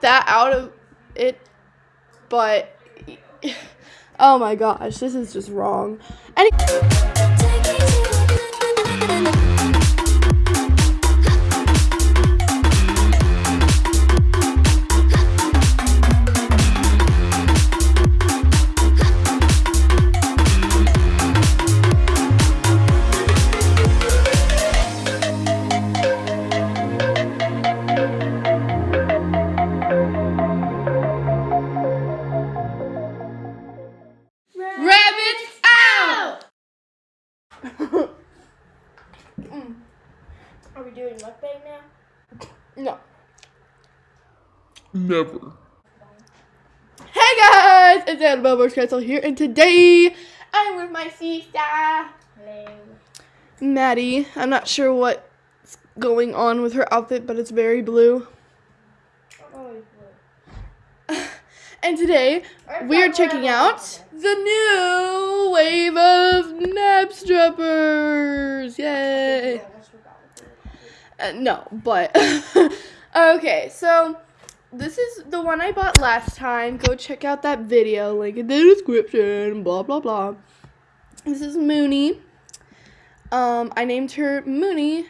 that out of it, but oh my gosh, this is just wrong. Any- Never. Hey guys, it's Annabelle Bush here, and today I'm with my sister, Hello. Maddie. I'm not sure what's going on with her outfit, but it's very blue. Always And today we are checking out the new wave of Knabstruppers. Yay! Uh, no, but okay. So this is the one I bought last time. Go check out that video. Link in the description. Blah blah blah. This is Mooney. Um, I named her Mooney.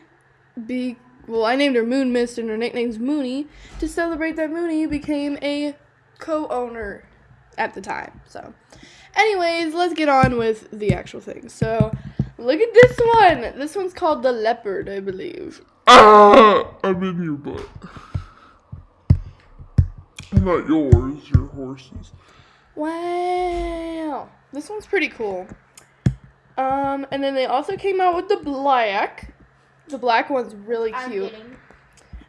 Be well, I named her Moon Mist, and her nickname's Mooney to celebrate that Mooney became a co-owner at the time. So, anyways, let's get on with the actual thing. So, look at this one. This one's called the leopard, I believe. Ah, I'm in your butt. Not yours, your horses. Wow. This one's pretty cool. Um, and then they also came out with the black. The black one's really I'm cute.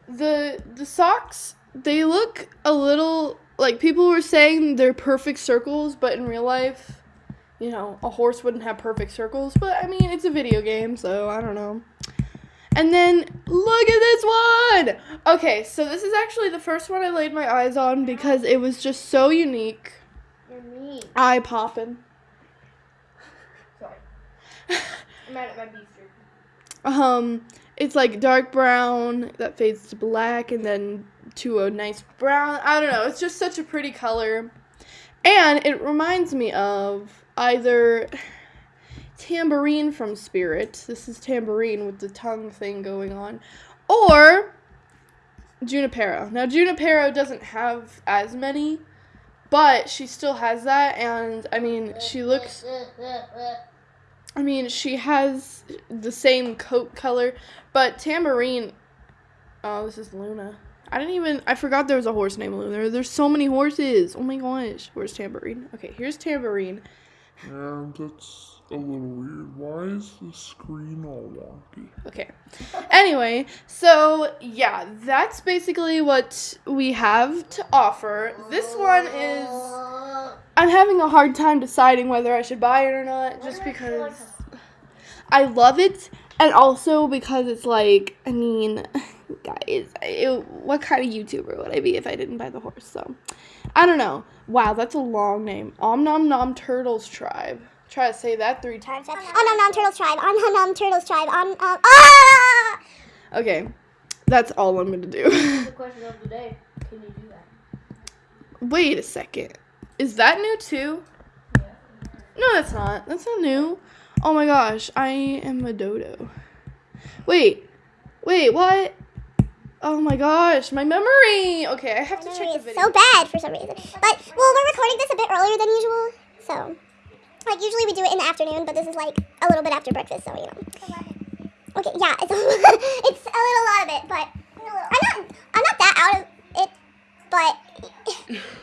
The the socks, they look a little like people were saying they're perfect circles, but in real life, you know, a horse wouldn't have perfect circles, but I mean, it's a video game, so I don't know. And then look at this one. Okay, so this is actually the first one I laid my eyes on because it was just so unique. You're. Eye popping. Sorry. I'm mad at my beef. Um, it's like dark brown that fades to black and then to a nice brown. I don't know. It's just such a pretty color. And it reminds me of either Tambourine from Spirit. This is Tambourine with the tongue thing going on. Or Junipero. Now, Junipero doesn't have as many, but she still has that. And I mean, she looks. I mean, she has the same coat color, but Tambourine. Oh, this is Luna. I didn't even. I forgot there was a horse named Luna. There's so many horses. Oh my gosh. Where's Tambourine? Okay, here's Tambourine. And that's a little weird. Why is the screen all wonky? Okay. Anyway, so yeah, that's basically what we have to offer. This one is. I'm having a hard time deciding whether I should buy it or not, just because I love it, and also because it's like, I mean, guys, it, what kind of YouTuber would I be if I didn't buy the horse? So, I don't know. Wow, that's a long name. Om Nom Nom Turtles Tribe. Try to say that three times. On Nom Nom Turtles Tribe. On Nom Nom Turtles Tribe. On um ah. Okay, that's all I'm gonna do. The question of the day. Can you do that? Wait a second. Is that new too? No, that's not. That's not new. Oh my gosh, I am a dodo. Wait, wait, what? Oh my gosh, my memory. Okay, I have to check the video. so bad for some reason. But well, we're recording this a bit earlier than usual, so like usually we do it in the afternoon, but this is like a little bit after breakfast, so you know. Okay, yeah, it's it's a little lot of it, but I'm not I'm not that out of it, but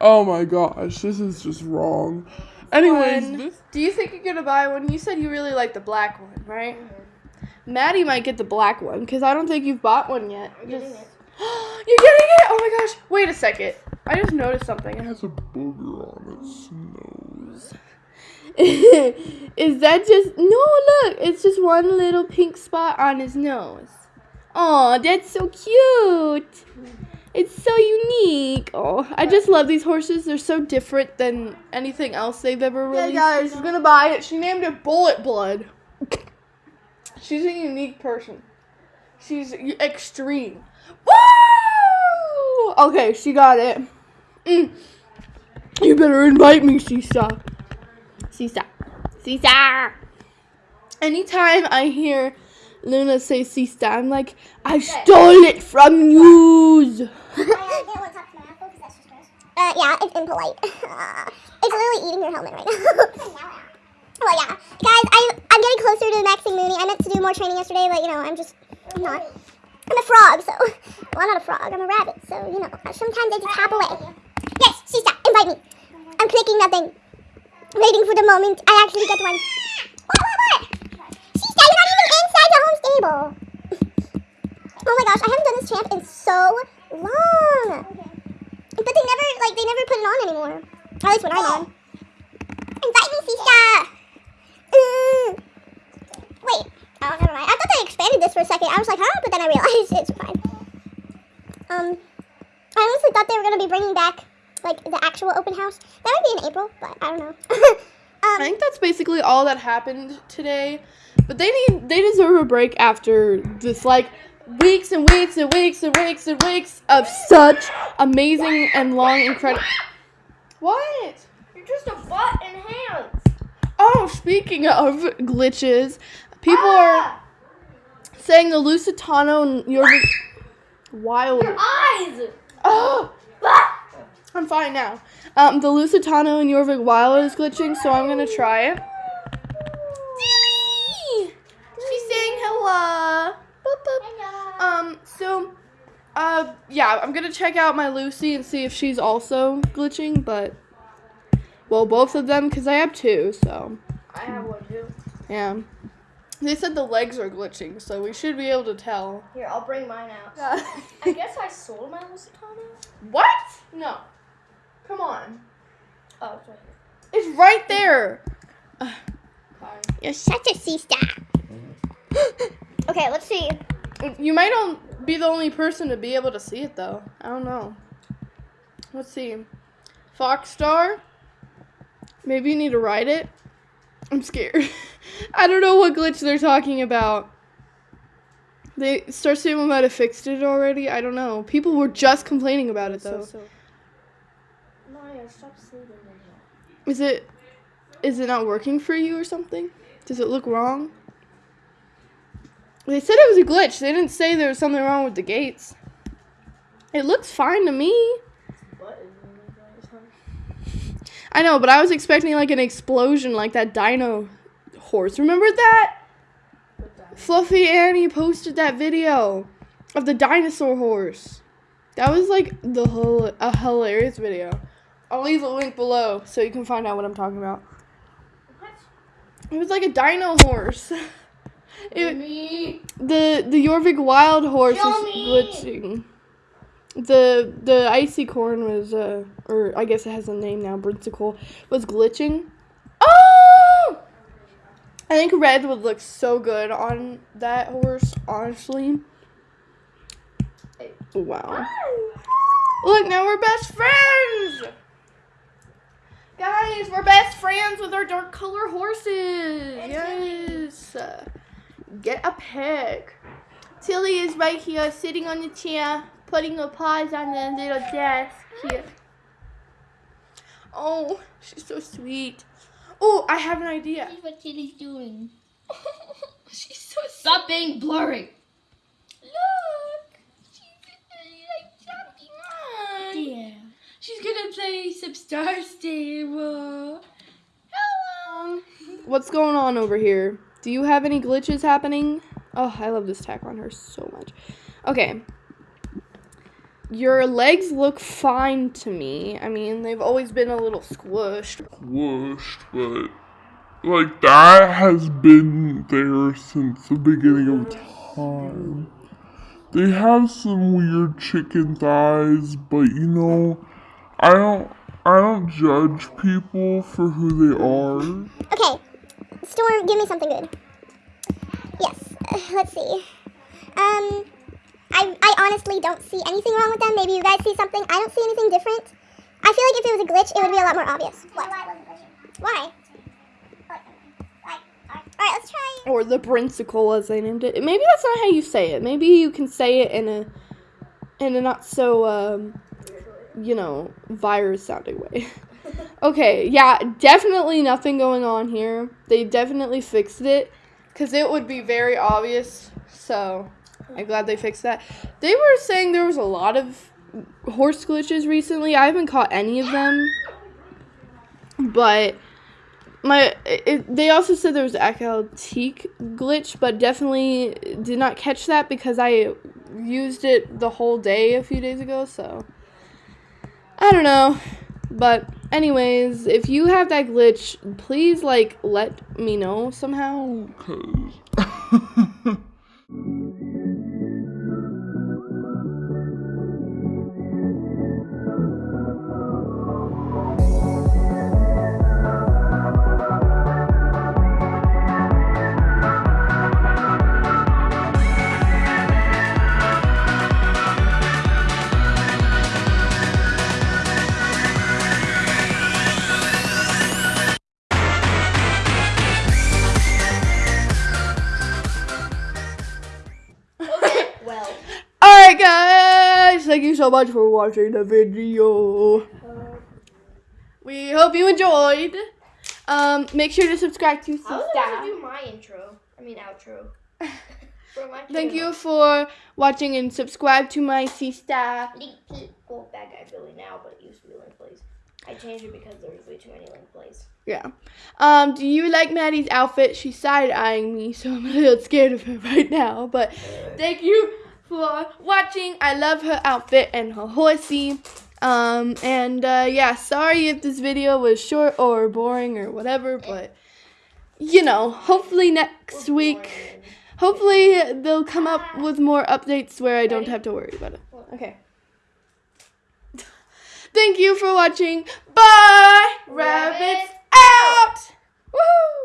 Oh my gosh, this is just wrong. Anyways, One. this Do you think you're gonna buy one? You said you really like the black one, right? Maddie might get the black one because I don't think you've bought one yet. I'm getting it. You're getting it? Oh my gosh! Wait a second. I just noticed something. It has a booger on its nose. Is that just no? Look, it's just one little pink spot on his nose. Oh, that's so cute. It's so unique. Oh, I just love these horses. They're so different than anything else they've ever released. Yeah, guys, she's gonna buy it. She named it Bullet Blood. She's a unique person. She's extreme. Woo! Okay, she got it. Mm. You better invite me, Sisa. Sisa. Sisa. Anytime I hear Luna say Sisa, I'm like, I stole it from you. Uh, yeah, it's impolite. it's literally eating your helmet right now. well, yeah. Guys, I, I'm getting closer to the maxing Mooney. I meant to do more training yesterday, but, you know, I'm just I'm not. I'm a frog, so. Well, I'm not a frog. I'm a rabbit, so, you know, sometimes I just hop away. Yes, Sisa, invite me. I'm clicking nothing. Waiting for the moment I actually get one. What, what, what? Sisa, you're not even inside the home stable. Oh my gosh, I haven't done this champ in so long. But they never, like, they never put it on anymore. At least when I'm on. Invite me, Sisa! Wait. Oh, never mind. I thought they expanded this for a second. I was like, huh? But then I realized it's fine. Um, I honestly thought they were going to be bringing back, like, the actual open house. That might be in April, but I don't know. I um, think that's basically all that happened today. But they need they deserve a break after this like weeks and weeks and weeks and weeks and weeks of such amazing and long incredible What? You're just a butt and hands. Oh, speaking of glitches, people Ah! are saying the Lusitano and your wild Eyes. Oh! I'm fine now. Um, the Lusitano and Jorvik Wild is glitching, so I'm gonna try it. Dilly! She's saying hello. Boop, boop. Um, so, uh, yeah, I'm gonna check out my Lucy and see if she's also glitching, but, well, both of them, because I have two, so, I have one too. yeah. They said the legs are glitching, so we should be able to tell. Here, I'll bring mine out. I guess I sold my Lusitano. what? No. Come on. Oh, it's right here. It's right there. You're such a sea star. okay, let's see. You might on, be the only person to be able to see it, though. I don't know. Let's see. Foxstar? Maybe you need to ride it? I'm scared. I don't know what glitch they're talking about. They Star Stable might have fixed it already. I don't know. People were just complaining about it though. So, so. Maya, stop sleeping in here. Is it is it not working for you or something? Does it look wrong? They said it was a glitch. They didn't say there was something wrong with the gates. It looks fine to me. What is in the guys? I know, but I was expecting like an explosion like that dino horse. Remember that? Fluffy Annie posted that video of the dinosaur horse. That was like the whole a hilarious video. I'll leave a link below so you can find out what I'm talking about. It was like a dino horse. It, Me. the the Jorvik wild horse Show was me. The the icy corn was uh or I guess it has a name now, Brinsicle, was glitching. Oh I think red would look so good on that horse, honestly. Wow. Look, now we're best friends! Guys, we're best friends with our dark color horses. Yes. Get a pic. Tilly is right here, sitting on the chair, putting her paws on the little desk here. Oh, she's so sweet. Oh, I have an idea. what Tilly's doing. she's so Stop being blurry. Look, she's like jumping on. Yeah. She's gonna play some Star Stable. Hello. What's going on over here? Do you have any glitches happening? Oh, I love this tack on her so much. Okay. Your legs look fine to me. I mean, they've always been a little squished. Squished, but like that has been there since the beginning of time. They have some weird chicken thighs, but you know, I don't I don't judge people for who they are. Okay, Storm, give me something good. Yes, uh, let's see. Um, I, I honestly don't see anything wrong with them. Maybe you guys see something. I don't see anything different. I feel like if it was a glitch, it would be a lot more obvious. What? Why? Alright, let's try. Or the Brinsicle, as they named it. Maybe that's not how you say it. Maybe you can say it in a in a not so um, you know, virus sounding way. okay, yeah, definitely nothing going on here. They definitely fixed it because it would be very obvious. So I'm glad they fixed that. They were saying there was a lot of horse glitches recently. I haven't caught any of them, but my it, they also said there was Acaltique glitch, but definitely did not catch that because I used it the whole day a few days ago. So I don't know, but anyways, if you have that glitch, please like let me know somehow. Okay, so much for watching the video. We hope you enjoyed. Um, make sure to subscribe to about Sista. do my intro. I mean outro. For my Thank you for watching and subscribe to my Sista. Well, bad guy Billy now, but it used to be link plays. I changed it because there was way too many link plays. Yeah. Um, do you like Maddie's outfit? She's side eyeing me, so I'm a little scared of her right now. But thank you for watching. I love her outfit and her horsey. Um, and uh, yeah, sorry if this video was short or boring or whatever, but you know, hopefully next week, hopefully they'll come up with more updates where I don't have to worry about it. Okay. Thank you for watching. Bye! Rabbits out! Woo!